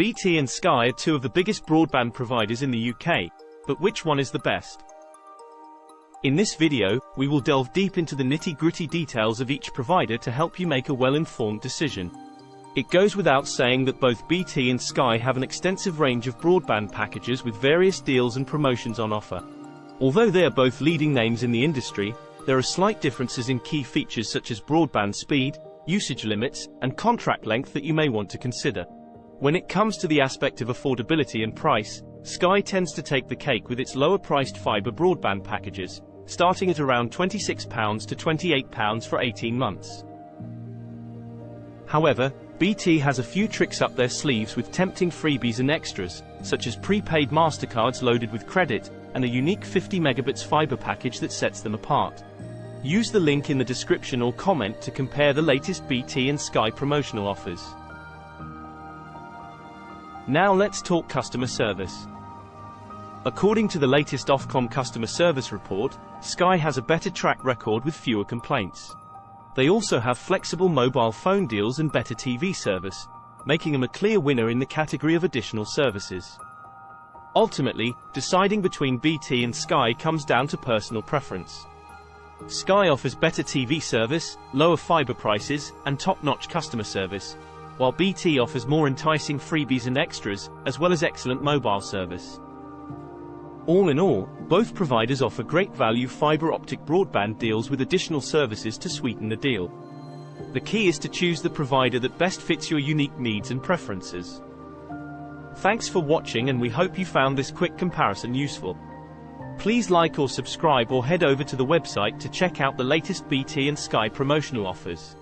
BT and Sky are two of the biggest broadband providers in the UK, but which one is the best? In this video, we will delve deep into the nitty-gritty details of each provider to help you make a well-informed decision. It goes without saying that both BT and Sky have an extensive range of broadband packages with various deals and promotions on offer. Although they are both leading names in the industry, there are slight differences in key features such as broadband speed, usage limits, and contract length that you may want to consider. When it comes to the aspect of affordability and price, Sky tends to take the cake with its lower-priced fibre broadband packages, starting at around £26 to £28 for 18 months. However, BT has a few tricks up their sleeves with tempting freebies and extras, such as prepaid MasterCards loaded with credit, and a unique 50 megabits fiber package that sets them apart. Use the link in the description or comment to compare the latest BT and Sky promotional offers. Now let's talk customer service. According to the latest Ofcom customer service report, Sky has a better track record with fewer complaints. They also have flexible mobile phone deals and better TV service, making them a clear winner in the category of additional services. Ultimately, deciding between BT and Sky comes down to personal preference. Sky offers better TV service, lower fiber prices, and top-notch customer service, while BT offers more enticing freebies and extras, as well as excellent mobile service. All in all, both providers offer great value fiber optic broadband deals with additional services to sweeten the deal. The key is to choose the provider that best fits your unique needs and preferences. Thanks for watching and we hope you found this quick comparison useful. Please like or subscribe or head over to the website to check out the latest BT and Sky promotional offers.